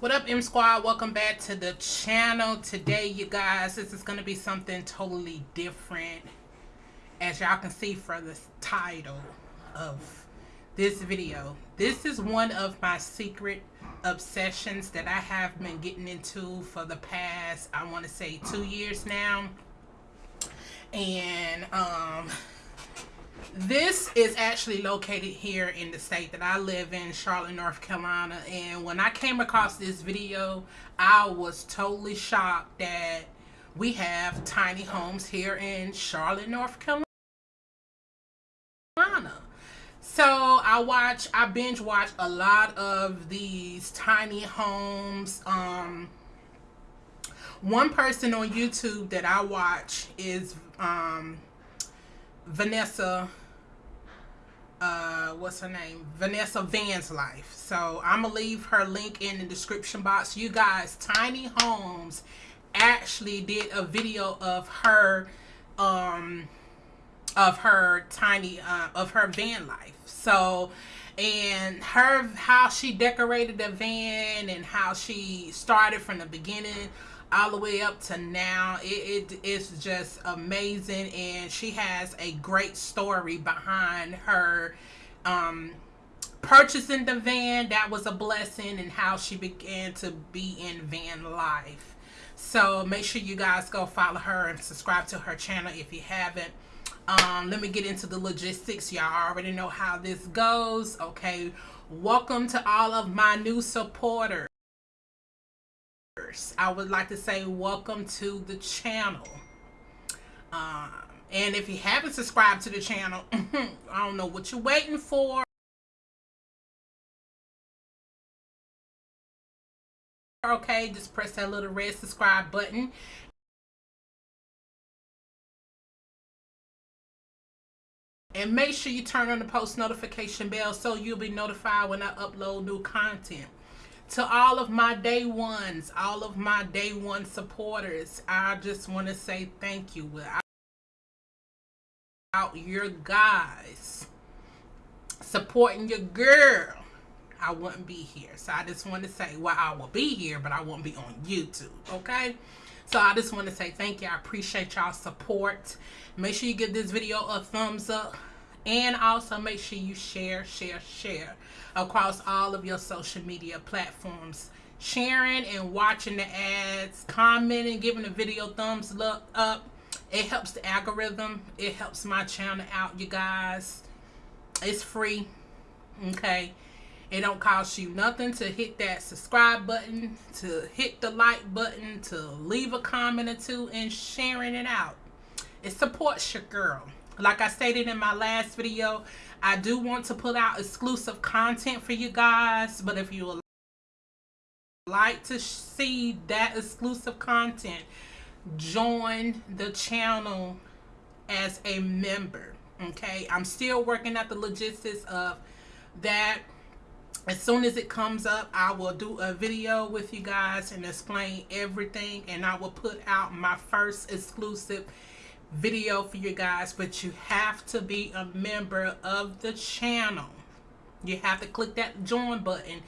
What up, M Squad? Welcome back to the channel. Today, you guys, this is going to be something totally different. As y'all can see from the title of this video. This is one of my secret obsessions that I have been getting into for the past, I want to say, two years now. And, um, this is actually located here in the state that I live in, Charlotte, North Carolina. And when I came across this video, I was totally shocked that we have tiny homes here in Charlotte, North Carolina. So I watch, I binge watch a lot of these tiny homes. Um, one person on YouTube that I watch is um, Vanessa uh what's her name? Vanessa van's life. So i'm gonna leave her link in the description box. You guys tiny homes actually did a video of her um of her tiny uh, of her van life. So and her how she decorated the van and how she started from the beginning all the way up to now. It, it is just amazing, and she has a great story behind her um, purchasing the van. That was a blessing, and how she began to be in van life. So make sure you guys go follow her and subscribe to her channel if you haven't. Um, let me get into the logistics. Y'all already know how this goes. Okay. Welcome to all of my new supporters. I would like to say welcome to the channel. Um, and if you haven't subscribed to the channel, I don't know what you're waiting for. Okay, just press that little red subscribe button. And make sure you turn on the post notification bell so you'll be notified when I upload new content to all of my day ones, all of my day one supporters, I just want to say thank you. Without your guys supporting your girl, I wouldn't be here. So I just want to say, well, I will be here, but I won't be on YouTube, okay? So I just want to say thank you. I appreciate y'all support. Make sure you give this video a thumbs up. And also make sure you share, share, share across all of your social media platforms. Sharing and watching the ads, commenting, giving the video thumbs up. It helps the algorithm. It helps my channel out, you guys. It's free. Okay. It don't cost you nothing to hit that subscribe button, to hit the like button, to leave a comment or two, and sharing it out. It supports your girl. Like I stated in my last video, I do want to put out exclusive content for you guys. But if you would like to see that exclusive content, join the channel as a member. Okay, I'm still working out the logistics of that. As soon as it comes up, I will do a video with you guys and explain everything. And I will put out my first exclusive video for you guys but you have to be a member of the channel. You have to click that join button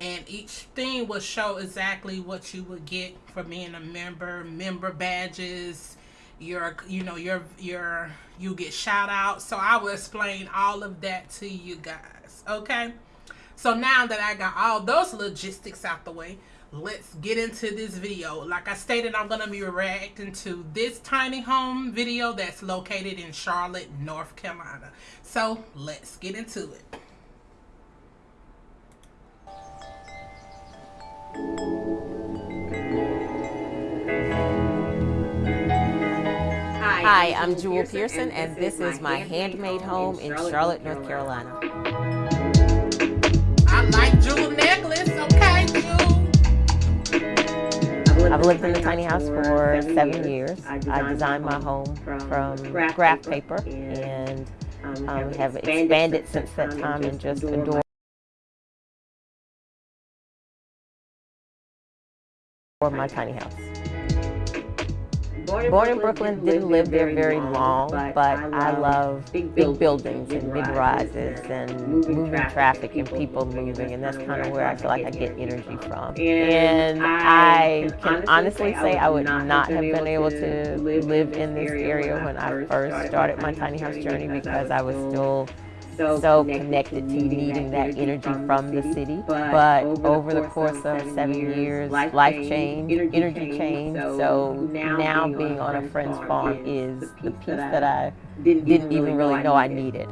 and each thing will show exactly what you would get for being a member member badges your you know your your you get shout out. So i will explain all of that to you guys okay? So now that i got all those logistics out the way let's get into this video. Like i stated i'm going to be reacting to this tiny home video that's located in charlotte north carolina. So let's get into it. Hi, I'm Jewel Pearson, and this is my handmade home in Charlotte, North Carolina. I like jewel I've lived in the tiny house for seven years. I designed my home from graph paper and um, have expanded since that time and just adore my tiny house. Born in Brooklyn, didn't live there very long, but I love big buildings and big rises and moving traffic and people moving, and that's kind of where I feel like I get energy from. And I can honestly say I would not have been able to live in this area when I first started my tiny house journey because I was still so, so connected to needing that energy from the city. But over the course of seven years, life changed, energy changed. So now being on a friend's farm is the piece that I didn't even really know I needed.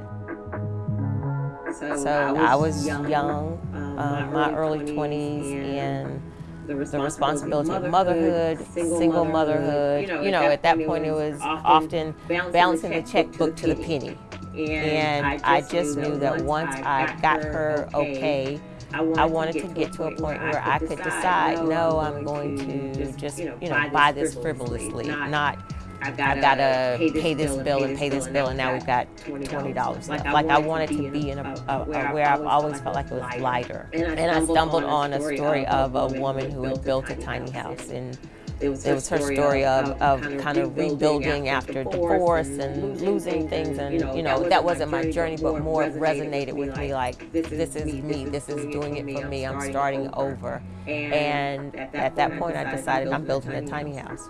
So I was young, um, my early 20s, and the responsibility of motherhood, single motherhood. You know, at that point it was often balancing the checkbook to the penny. And I just knew that once I got her okay, I wanted to get to a point where I could decide, no, I'm going to just, you know, buy this frivolously, not I've got to pay this bill and pay this bill, and now we've got $20 left. Like I wanted to be in a, a, a where I've always felt like it was lighter. And I stumbled on a story of a woman who had built a tiny house and it was her, it was her story, story of, of, of, kind of rebuilding after, after divorce and, and losing things and you know that wasn't my journey but more resonated with me like this is me this is doing it for me I'm starting over and at that point I decided I'm building a tiny house.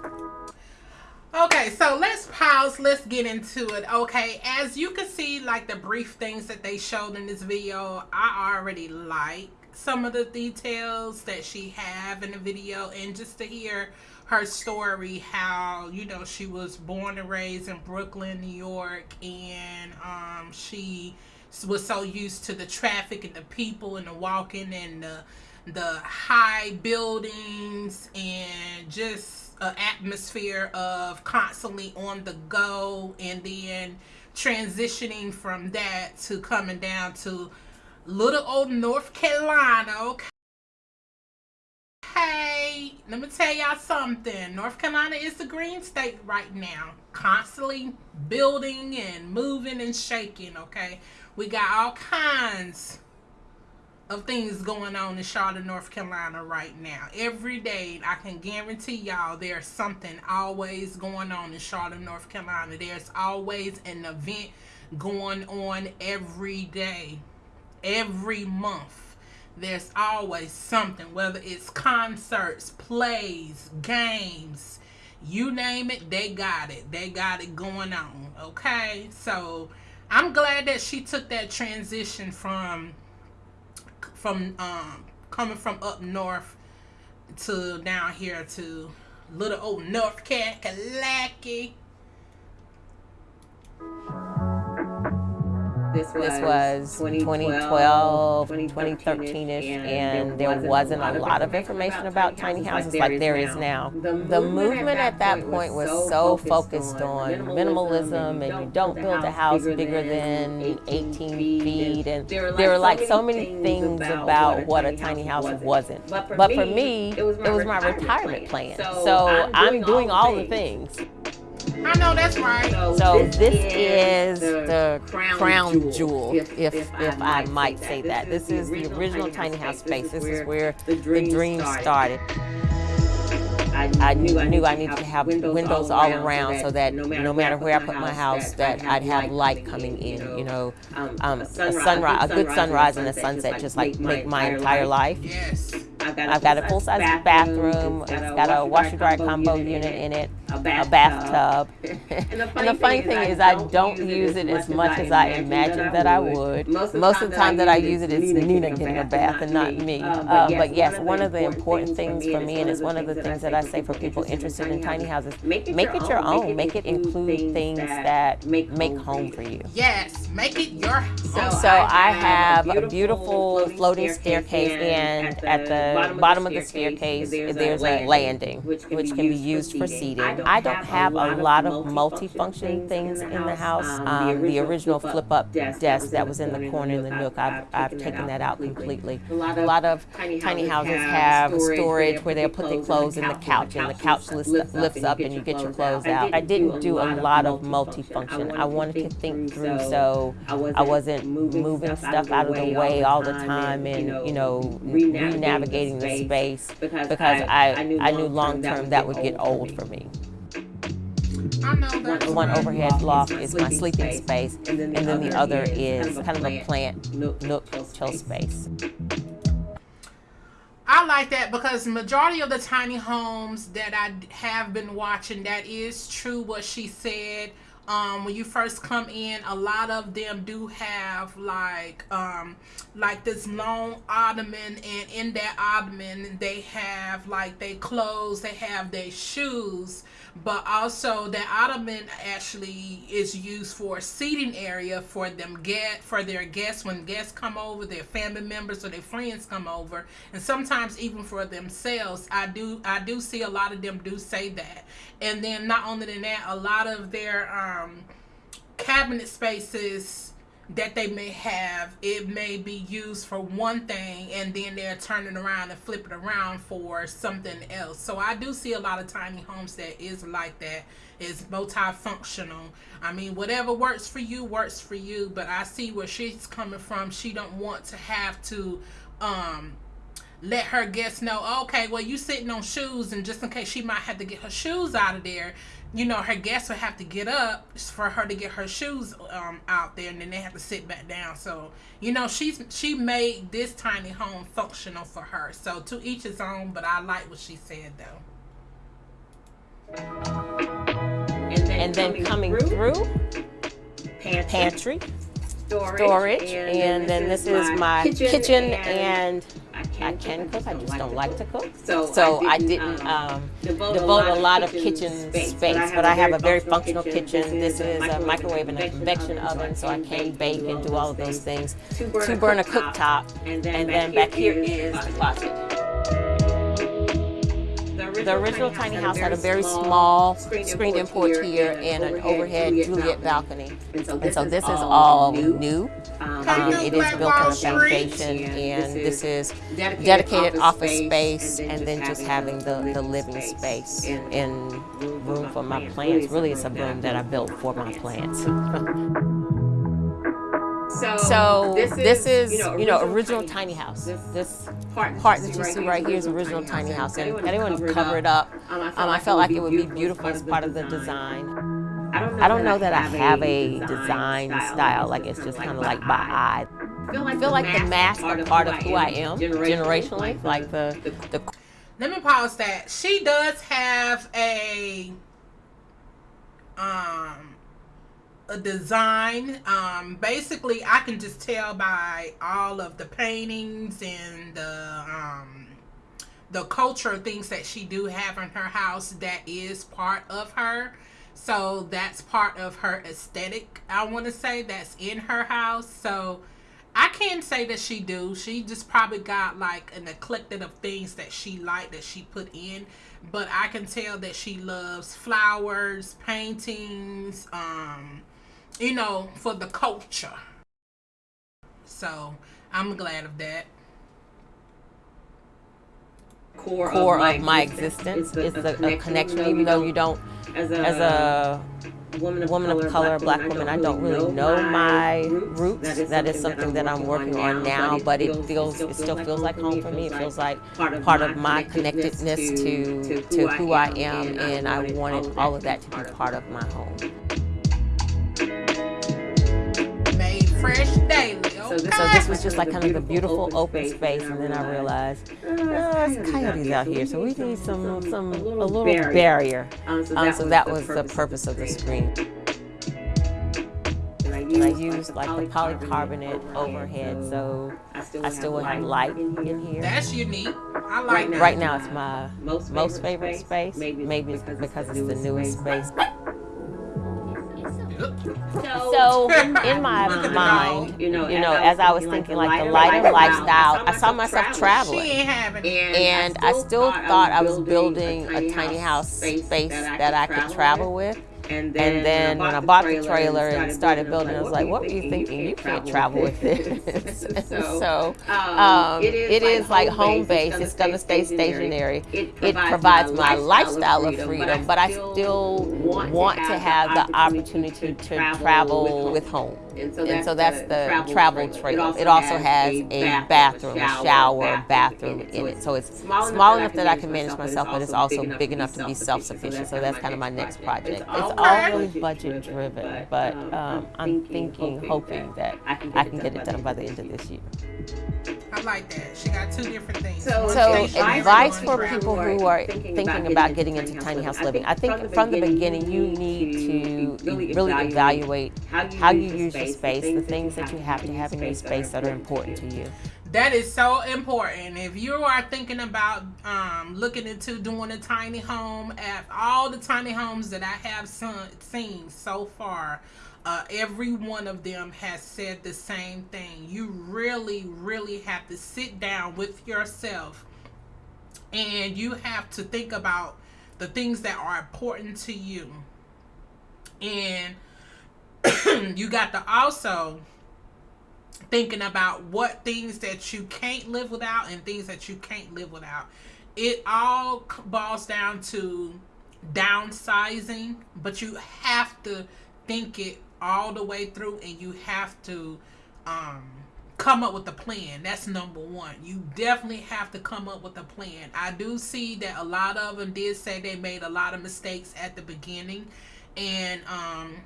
Okay, so let's pause. Let's get into it. Okay, as you can see, like the brief things that they showed in this video, I already like some of the details that she have in the video and just to hear her story how you know she was born and raised in brooklyn new york and um, she was so used to the traffic and the people and the walking and the the high buildings and just an atmosphere of constantly on the go and then transitioning from that to coming down to little old north carolina okay Hey, let me tell y'all something. North Carolina is the green state right now. Constantly building and moving and shaking, okay? We got all kinds of things going on in Charlotte, North Carolina right now. Every day, I can guarantee y'all there's something always going on in Charlotte, North Carolina. There's always an event going on every day, every month there's always something, whether it's concerts, plays, games, you name it, they got it. They got it going on. Okay? So I'm glad that she took that transition from from um coming from up north to down here to little old North Carolina. This was, this was 2012, 2013-ish, and there wasn't a lot of information about tiny houses like there is now. The movement at that point was so focused on minimalism and you don't build a house bigger than 18 feet, and there were like so many things about what a tiny house wasn't. But for me, it was my retirement plan. So I'm doing all the things. I know that's right. So, so this, this, is the, the crown, crown jewel, if, if, if, if I, might say that. This is the original tiny house space. This is where the dream started. I knew I, knew I needed to have windows, windows all around so that no matter where I put my house, that I'd have light coming in. You know, um, um, a sunrise, a good sunrise and a sunset, just like make my entire life. Yes. I've got a, got a full-size bathroom. It's got a washer-dryer combo unit in it, a bathtub. and the funny thing is I don't use it as much as I imagined that I would. Most of the time that I use it is Nina getting a bath and not me. Uh, but yes, one of the important things for me, and it's one of the things that I say for people interested in tiny houses, make it your own. Make it include things that make home for you. Yes, make it your home. So I have a beautiful floating staircase and at the bottom, bottom of the staircase, there's, there's a, landing, which can, which can be used for seating. I don't have a lot of multifunction things in the house. Um, the original flip-up desk that was in the corner in the nook, I've, I've taken that out completely. A lot of tiny houses have storage where they'll put their clothes in the couch, and the couch lifts up and you get your clothes out. I didn't do a lot of multifunction. I wanted to think through so I wasn't moving stuff out of the way all the time and, you know, re-navigating the space because I, I knew long term that would get old for me. One overhead loft is my sleeping space, and then the other is kind of a plant. nook chill space. I like that because majority of the tiny homes that I have been watching, that is true what she said. Um, when you first come in, a lot of them do have like um, like this long ottoman, and in that ottoman they have like their clothes, they have their shoes, but also that ottoman actually is used for a seating area for them get for their guests when guests come over, their family members or their friends come over, and sometimes even for themselves. I do I do see a lot of them do say that, and then not only than that, a lot of their um, cabinet spaces that they may have, it may be used for one thing and then they're turning around and flipping around for something else. So I do see a lot of tiny homes that is like that. Is multifunctional. I mean, whatever works for you works for you. But I see where she's coming from. She don't want to have to um, let her guests know, okay, well, you sitting on shoes, and just in case she might have to get her shoes out of there, you know, her guests would have to get up for her to get her shoes um, out there, and then they have to sit back down. So, you know, she's she made this tiny home functional for her. So to each his own, but I like what she said though. And then, and then coming, coming through, through pantry, pantry storage, storage and, and, then this, this is my kitchen, kitchen and, and I can cook. I just don't like to cook. So, so I didn't um, um, devote, devote a lot of kitchen space, but I have a very functional kitchen. This is a microwave and a convection oven, so I can bake and do all of those things. Two burner cooktop, and then back here is the closet the original tiny house had a very small screen import here and an overhead Juliet balcony. And so this is all new. Um it is built on a foundation and this is dedicated office space and then just having the, the living space and room for my plants. Really it's a room that I built for my plants. So, so this, this is, you know, you know original, tiny, tiny house. This, this part, part that you see right here is original tiny house. And anyone cover it up, um, I, felt, um, I felt like it would be beautiful as part of the design. I don't know, I don't know that, I have a design style, like it's just kind of like by eye. I feel like, I feel like the mask are part of who I am generationally, like the, the let me pause that. She does have a um a design. Um, basically, I can just tell by all of the paintings and the um, the culture things that she do have in her house that is part of her. So that's part of her aesthetic. I want to say that's in her house. So I can't say that she do. She just probably got like an eclectic of things that she like that she put in. But I can tell that she loves flowers, paintings, um, you know, for the culture. So I'm glad of that. Core, Core of, my, of my existence is the, the connection, connection, even though you don't, as a, as a woman of, woman color, of color, black, black woman, I don't really know my roots. That is, that is something that I'm working on now, but it feels, it still feels like home for me. It feels like part of my connectedness to, to who I am, and I wanted all of that to be part of my home. Fresh daily. Okay. So, this, so this was just like kind of a beautiful open space, and then I realized oh, there's coyotes out here, so we need some some a little barrier. Um, so that, um, was the purpose of the screen. And I used like the polycarbonate overhead, so I still will have light in here. That's unique. I like that. Right now, it's my most favorite space. Maybe it's because it's the newest space. So in my mind, you know, you know, as I was thinking like the lighter lifestyle, I saw myself traveling, and I still thought I was building a tiny house space that I could travel with. And then, and then when, I bought the trailer and started building, I was like, what were you thinking? You can't travel with this. so um, um, it is, it is like home base. It's going to stay stationary. It provides my lifestyle of freedom, but I still want to have the opportunity to travel with home. And so that's, and so that's the, the, travel, travel It also, has, a bathroom, a shower, bathroom, in it. So it's small, enough that I can manage myself, but it's also big enough to be self-sufficient. So that's kind of my next project. It's all always budget driven, but um, um I'm thinking, hoping that I can get it done by the end of this year. I like that. She got two different things. So, so advice for people who are thinking about getting into tiny house living. I think from the beginning you need to really evaluate how you use your space, the things that you have to have in your space that are important to you. That is so important. If you are thinking about um, looking into doing a tiny home, at all the tiny homes that I have seen so far, uh, every one of them has said the same thing. You really, really have to sit down with yourself and you have to think about the things that are important to you. And you got to also thinking about what things that you can't live without and things that you can't live without. It all boils down to downsizing, but you have to think it all the way through and you have to um, come up with a plan. That's number one. You definitely have to come up with a plan. I do see that a lot of them did say they made a lot of mistakes at the beginning and um,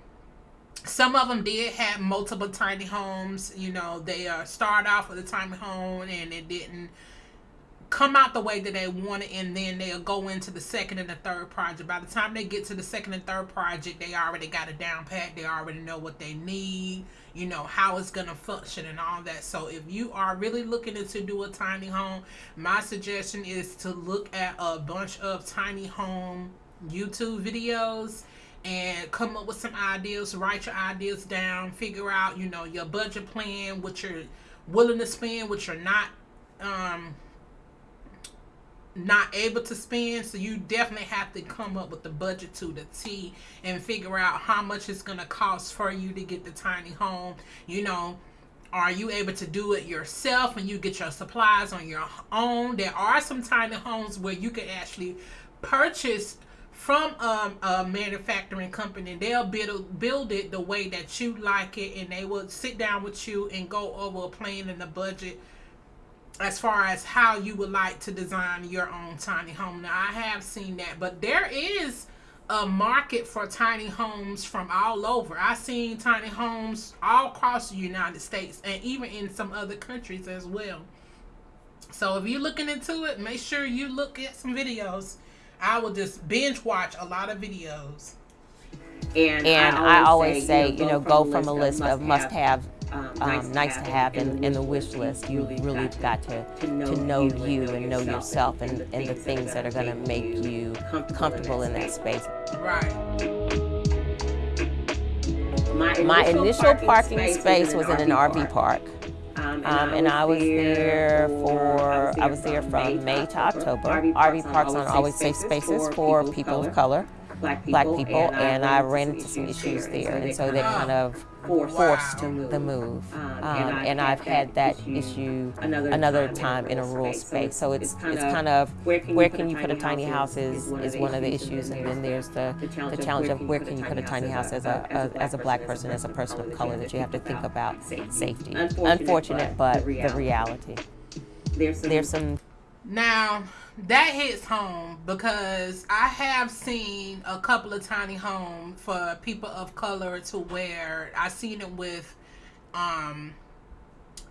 some of them did have multiple tiny homes. You know, they uh, start off with a tiny home and it didn't come out the way that they wanted, and then they'll go into the second and the third project. By the time they get to the second and third project, they already got a down pat. They already know what they need. You know how it's gonna function and all that. So if you are really looking to do a tiny home, my suggestion is to look at a bunch of tiny home YouTube videos and come up with some ideas, write your ideas down, figure out, you know, your budget plan, what you're willing to spend, what you're not um not able to spend. So you definitely have to come up with the budget to the T and figure out how much it's gonna cost for you to get the tiny home. You know, are you able to do it yourself and you get your supplies on your own? There are some tiny homes where you can actually purchase from um, a manufacturing company. They'll build build it the way that you like it, and they will sit down with you and go over a plan and a budget as far as how you would like to design your own tiny home. Now, I have seen that, but there is a market for tiny homes from all over. I've seen tiny homes all across the United States and even in some other countries as well. So if you're looking into it, make sure you look at some videos I will just binge watch a lot of videos. And, and I, always say, I say, you know, go from a list of must have, um, um, nice to have in, in the wish list. You really got to, to know you and know yourself and, and the things that are going to make you comfortable in that space. Right. My initial parking space was in an RV park. Um, and, um, and I was there for, I was there from May to October. RV parks are always safe spaces for people of color black people, black people and, and I ran into some issues there, and so they kind of forced the move. Um, um, and I've had that issue another time in a rural space. So it's it's kind of where can you put a tiny house is, is one of the issues, and then there's the, the challenge of where can you put a tiny house as a, a as a black person, as a person of color that you have to think about safety. Unfortunate, but the reality. There's some. Now that hits home because I have seen a couple of tiny homes for people of color to where I seen it with um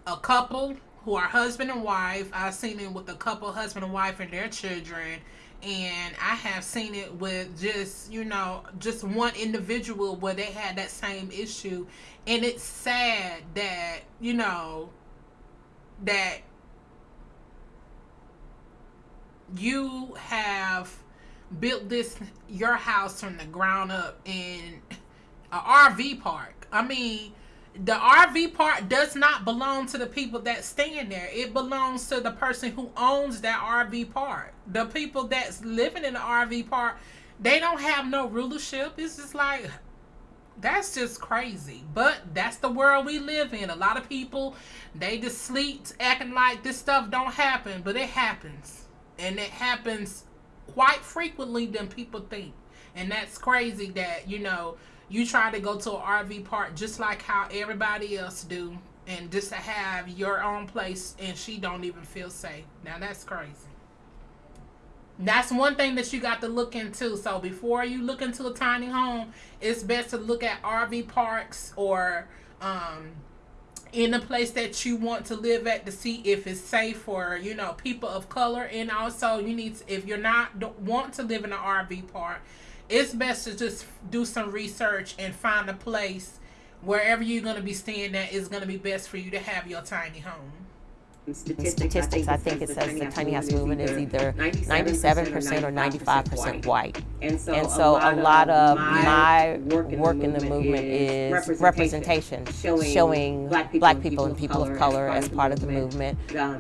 a couple who are husband and wife. I've seen it with a couple husband and wife and their children. And I have seen it with just, you know, just one individual where they had that same issue. And it's sad that, you know, that you have built this your house from the ground up in a RV park. I mean, the RV park does not belong to the people that stand there. It belongs to the person who owns that RV park. The people that's living in the RV park, they don't have no rulership. It's just like that's just crazy. But that's the world we live in. A lot of people, they just sleep acting like this stuff don't happen, but it happens and it happens quite frequently than people think. And that's crazy that you know you try to go to an rv park just like how everybody else do and just to have your own place and she don't even feel safe. Now that's crazy. That's one thing that you got to look into. So before you look into a tiny home, it's best to look at RV parks or um, in a place that you want to live at to see if it's safe for you know people of color. And also, you need to, if you're not want to live in an RV park, it's best to just do some research and find a place wherever you're going to be staying at is going to be best for you to have your tiny home statistics, statistics I think it says the tiny house movement is either 97% or 95% white. And so, and so a lot of my work in the movement is representation, showing black people and people of color as part of the movement,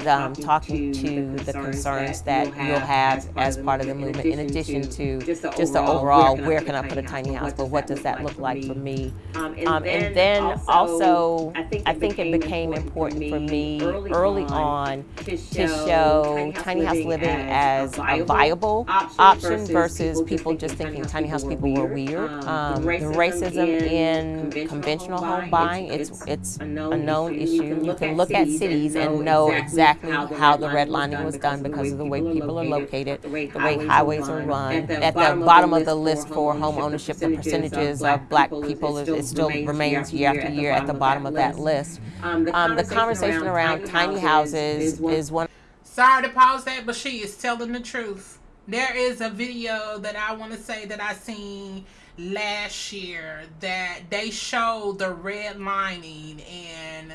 um, talking to the concerns that you'll have as part of the movement, in addition to just the overall where can I put a tiny house, but what does that look like for me? Um, and then also, I think it became important for me early on on to show, tiny house living as, a viable option, versus, people just thinking tiny house people were weird. Um, um the racism in conventional home buying, it's it's a known issue. You can look at cities and know exactly how the redlining was done because of the way people are located, the way highways are run. At the bottom of the list for home ownership, the percentages of black people, it still remains year after year at the bottom of that list. Um, the conversation around tiny houses is is one. Sorry to pause that, but she is telling the truth. There is a video that I want to say that I seen last year that they showed the red lining in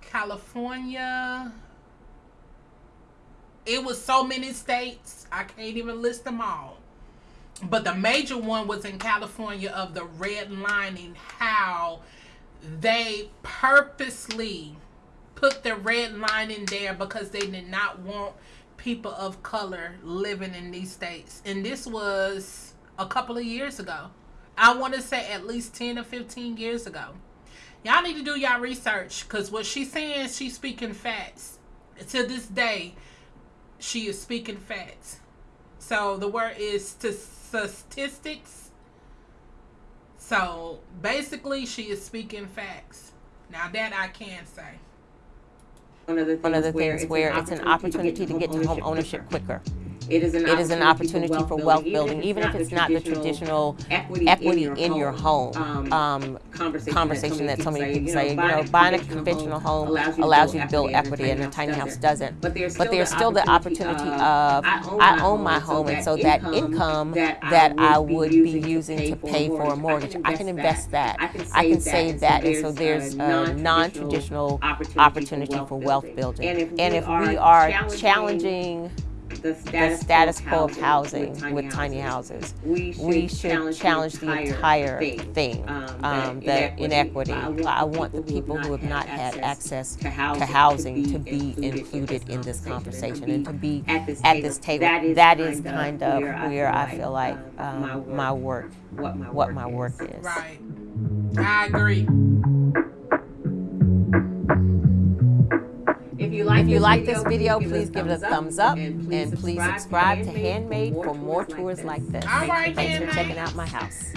California. It was so many states, I can't even list them all. But the major one was in California of the red lining, how they purposely put the red line in there because they did not want people of color living in these states. And this was a couple of years ago. I want to say at least 10 or 15 years ago. Y'all need to do y'all research because what she's saying, she's speaking facts. To this day, she is speaking facts. So the word is to statistics. So basically, she is speaking facts. Now that I can say one of the things, one of the things where, where it's an opportunity to get to home ownership quicker. It is an, it is an opportunity for wealth building, even if it's not the traditional equity in your home um, um conversation that so many people say. You know, buying a conventional home allows you to build equity, and a tiny house doesn't. But there's still the opportunity of I own my home, and so that income that I would be using to pay for a mortgage, I can invest that. I can save that, and so there's a non-traditional opportunity for wealth building. And if we are challenging the status, the status quo of housing with tiny, with tiny houses. We should, we should challenge, challenge, the entire thing, thing um, um, the inequity. I want, I want the people who have not had access to housing, to, housing to, be included in this conversation and to be at this table. At this table. That, is that is kind of where I feel like um, my work, what my work, what my work is. Right. I agree. You like, if you this, like video, this video, please give it a thumbs up and please, and please subscribe, to Handmade for more tours like this. All right, Thanks for checking out my house.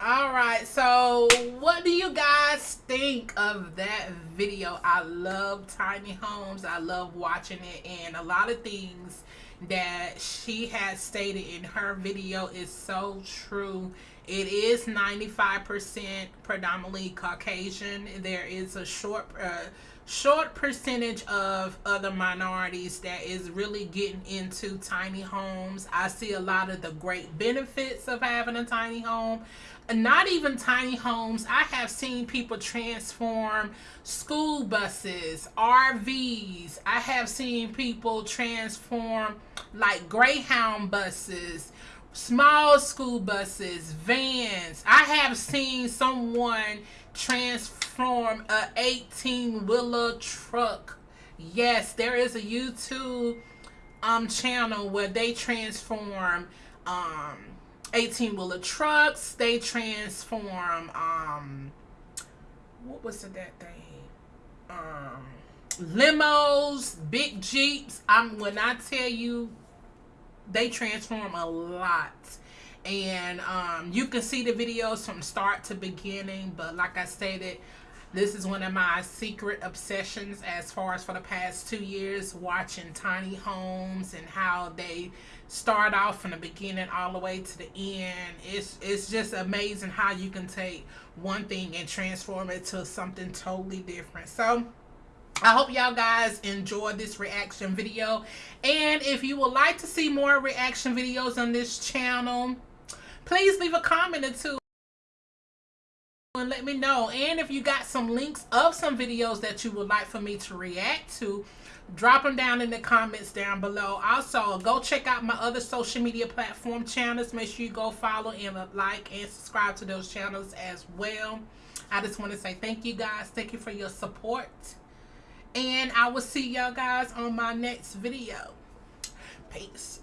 All right, so what do you guys think of that video? I love tiny homes. I love watching it, and a lot of things that she has stated in her video is so true it is 95% predominantly Caucasian. There is a short uh, short percentage of other minorities that is really getting into tiny homes. I see a lot of the great benefits of having a tiny home. Not even tiny homes. I have seen people transform school buses, RVs. I have seen people transform like Greyhound buses small school buses, vans. I have seen someone transform a 18 wheeler truck. Yes, there is a YouTube um channel where they transform um 18 wheeler trucks. They transform um what was it that thing? Um limos, big jeeps. I'm when I tell you they transform a lot and um, you can see the videos from start to beginning but like i stated This is one of my secret obsessions as far as for the past two years, watching tiny homes and how they start off from the beginning all the way to the end. It's it's just amazing how you can take one thing and transform it to something totally different. So I hope y'all guys enjoyed this reaction video. And if you would like to see more reaction videos on this channel, please leave a comment or two and let me know. And if you got some links of some videos that you would like for me to react to, drop them down in the comments down below. Also, go check out my other social media platform channels. Make sure you go follow and like and subscribe to those channels as well. I just want to say thank you guys. Thank you for your support. And I will see y'all guys on my next video. Peace.